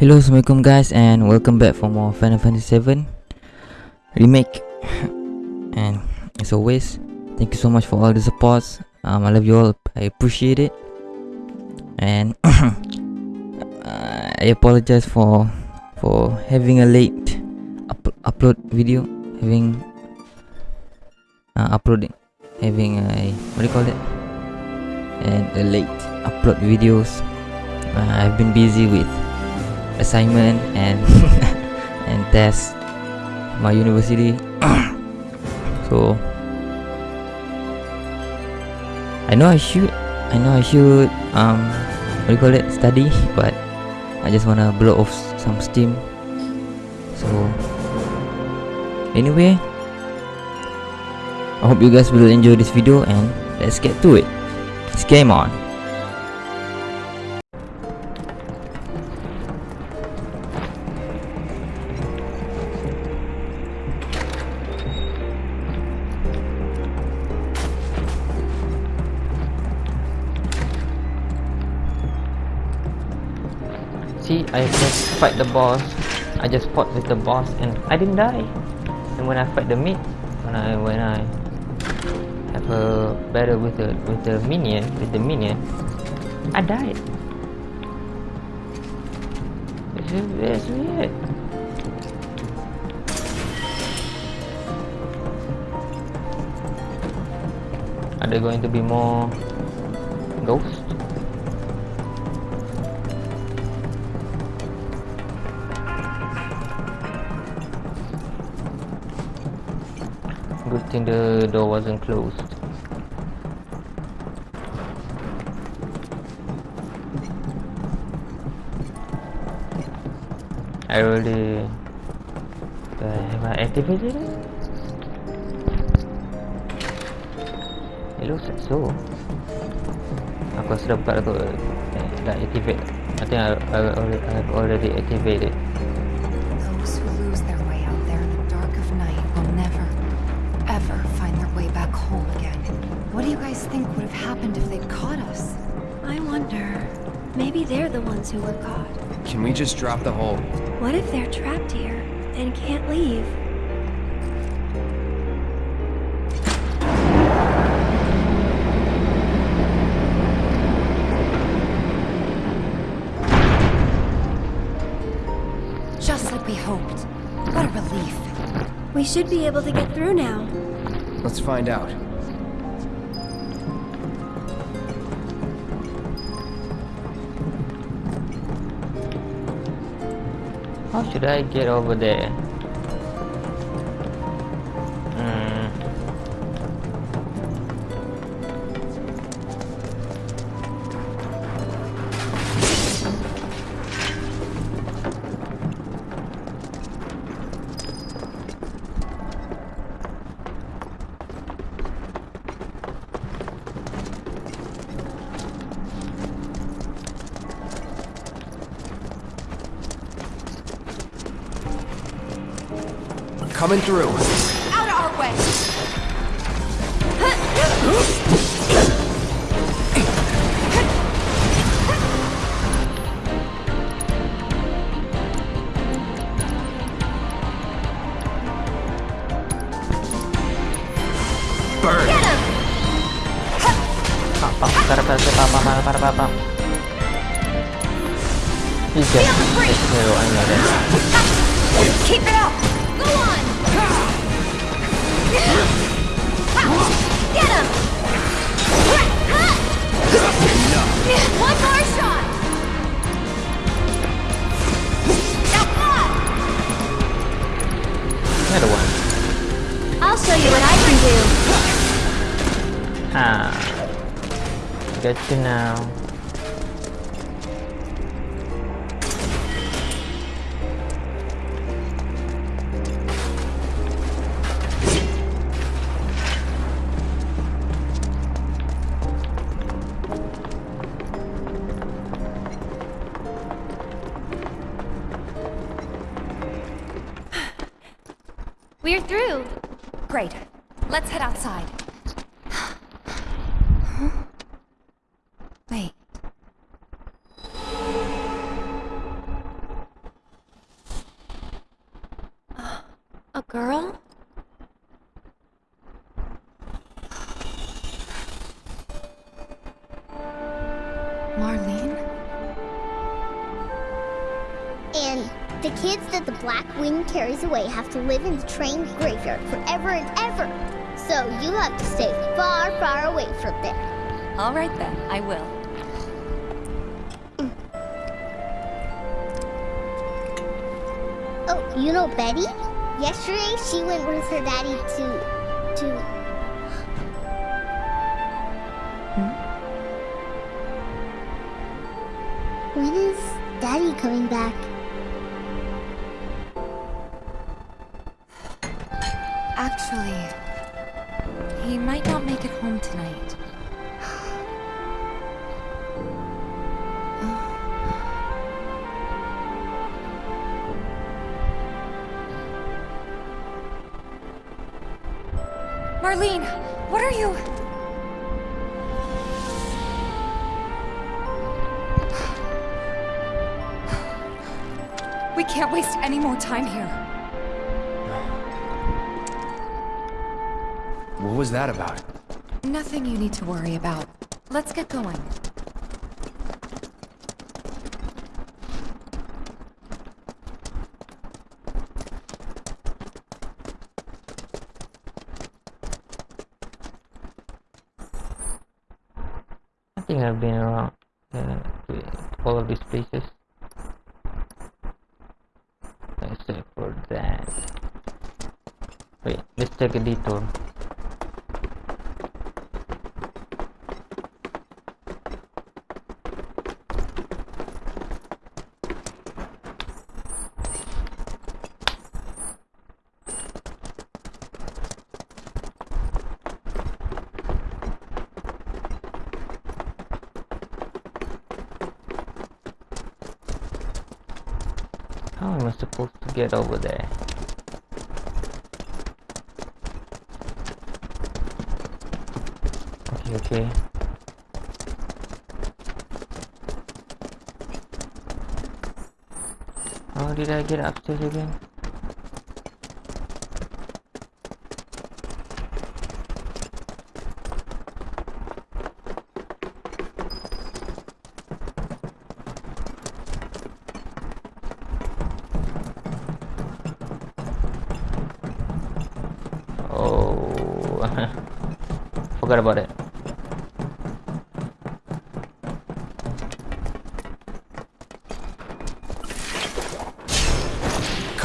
Hello, Assalamualaikum guys and welcome back for more Final Fantasy 7 Remake. And as always, thank you so much for all the supports. Um, I love you all, I appreciate it. And I apologize for for having a late up upload video Having uh, uploading Having a, what do you call it? And a late upload videos. Uh, I've been busy with assignment and and test my university. So I know I should I know I should um what do you call it study but I just wanna blow off some steam. So anyway I hope you guys will enjoy this video and let's get to it. Let's game on See, I just fight the boss. I just fought with the boss and I didn't die. And when I fight the mid, when I when I have a battle with the with the minion, with the minion, I died. Is that's weird. Are there going to be more ghosts? Good thing the door wasn't closed. I already uh, have I activated it? It looks like so. Dah activate. I think I, I, I've already activated. Maybe they're the ones who were caught. Can we just drop the whole... What if they're trapped here and can't leave? Just like we hoped. What a relief. We should be able to get through now. Let's find out. How should I get over there? Coming through. Out of our way! Burn! Para, para, para, para, para, para. He's. Keep it up! Get him! One more shot! Another one. I'll show you what I can do. Ah. Got you now. Wait. Uh, a girl? Marlene? And the kids that the Black Wing carries away have to live in the train graveyard forever and ever. So you have to stay far, far away from there. All right then, I will. You know Betty? Yesterday she went with her daddy to to hmm? When is daddy coming back? Actually, he might not make it home tonight. Can't waste any more time here. What was that about? Nothing you need to worry about. Let's get going. I think I've been around uh, to all of these places. Except for that. Wait, let's take a detour. How am I supposed to get over there? Okay, okay. How did I get upstairs again?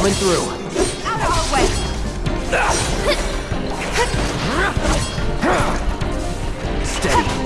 Coming through. Out of our way! Steady.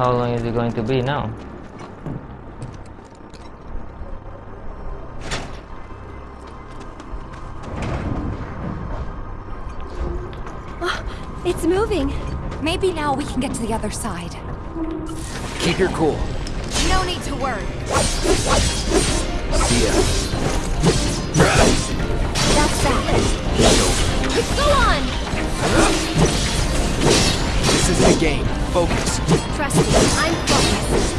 How long is it going to be now? Oh, it's moving. Maybe now we can get to the other side. Keep your cool. No need to worry. See ya. That's that. Go on! This is the game. Focus. Trust me, I'm focused.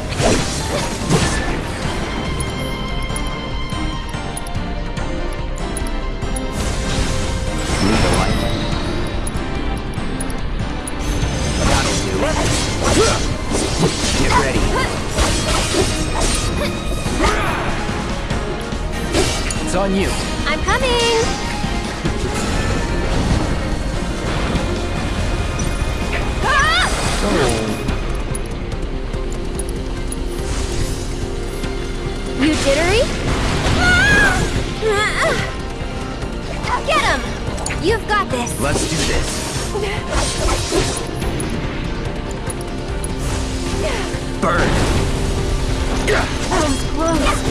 Need the light. Got it, dude. Get ready. It's on you. I'm coming! You jittery? Get him! You've got this. Let's do this. Burn. That close.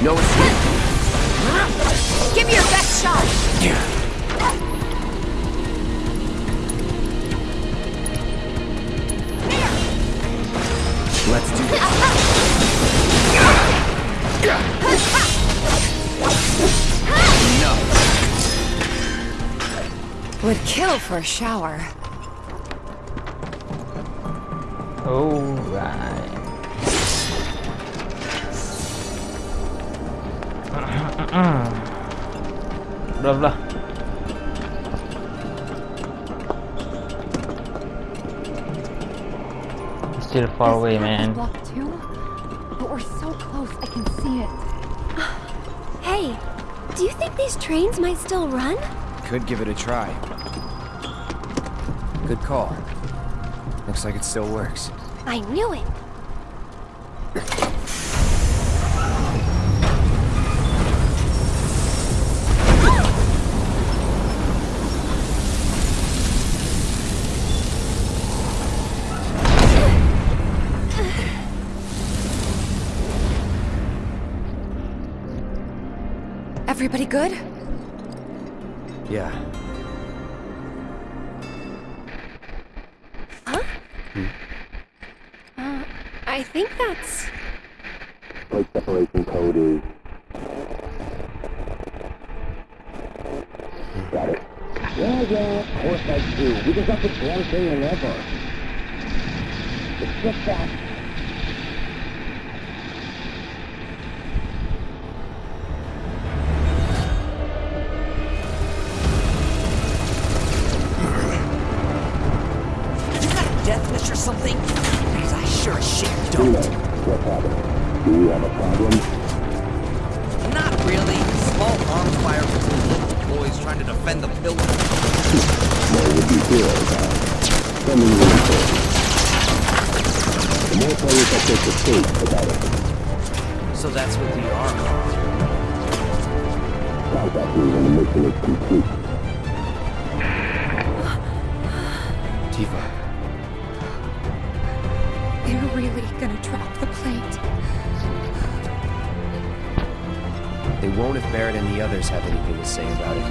No escape. Give me your best shot. Let's do this. Enough. Would kill for a shower. Alright. blah blah. Still far away, man. Block two? But we're so close, I can see it. Hey, do you think these trains might still run? Could give it a try. Good call. Looks like it still works. I knew it. Good? Yeah. Huh? Hmm. Uh, I think that's. Plate separation code is. Got it. Yeah, yeah, of course I do. We just have to damn thing whenever. It's just that. Problem? Not really. Small arms fire between little boys trying to defend the building. More would be good, uh, sending reinforcements. The more players that take the stage, the better. So that's what we are. Contact me when the mission is complete. Tifa. They're really gonna drop the plate. They won't if Barret and the others have anything to say about it.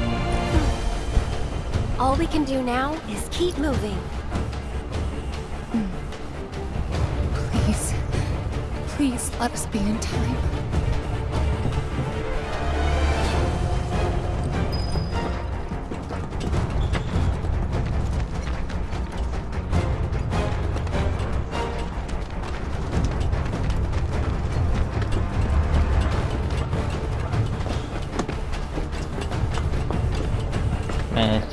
All we can do now is keep moving. Please. Please let us be in time.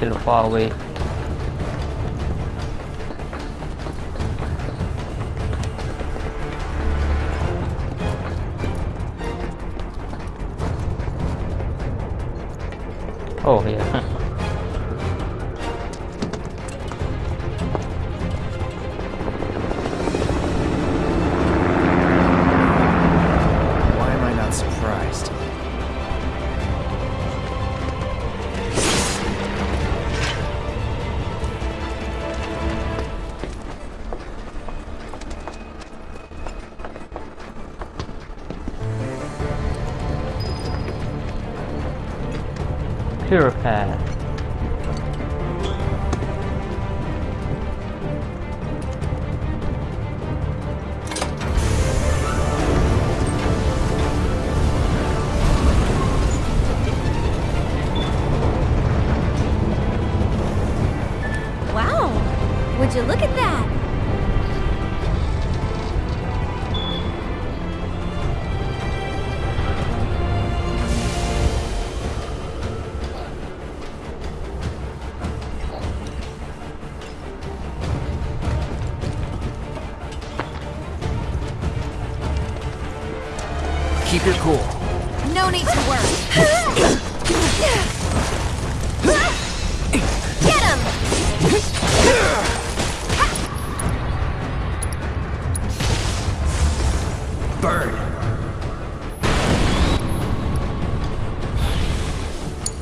Man, it's still Purified. Wow! Would you look at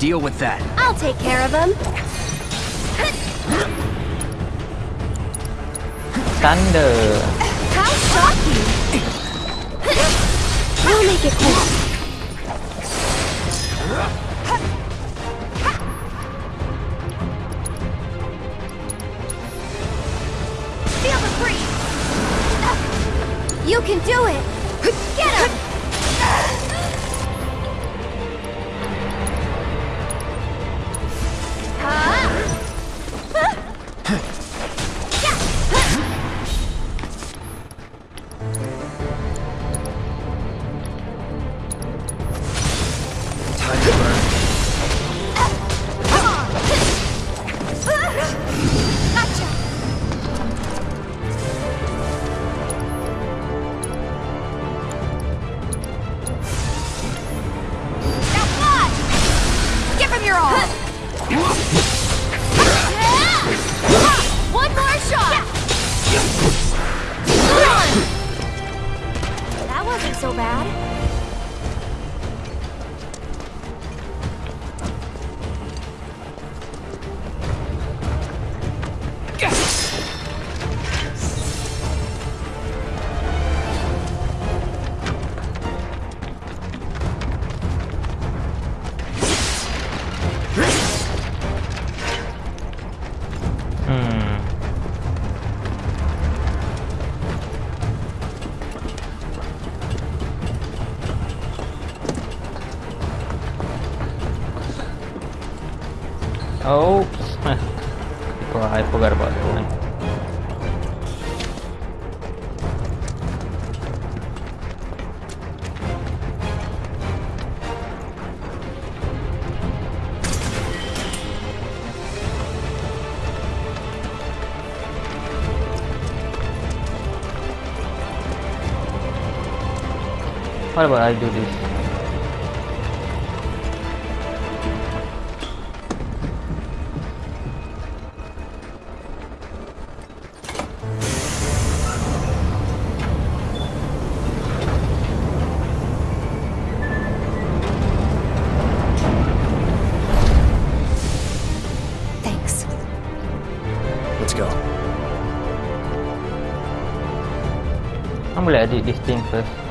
Deal with that. I'll take care of him. Thunder. How shocking! We'll make it quick. Oops. I forgot about that one. What about I do this? Edit this thing first.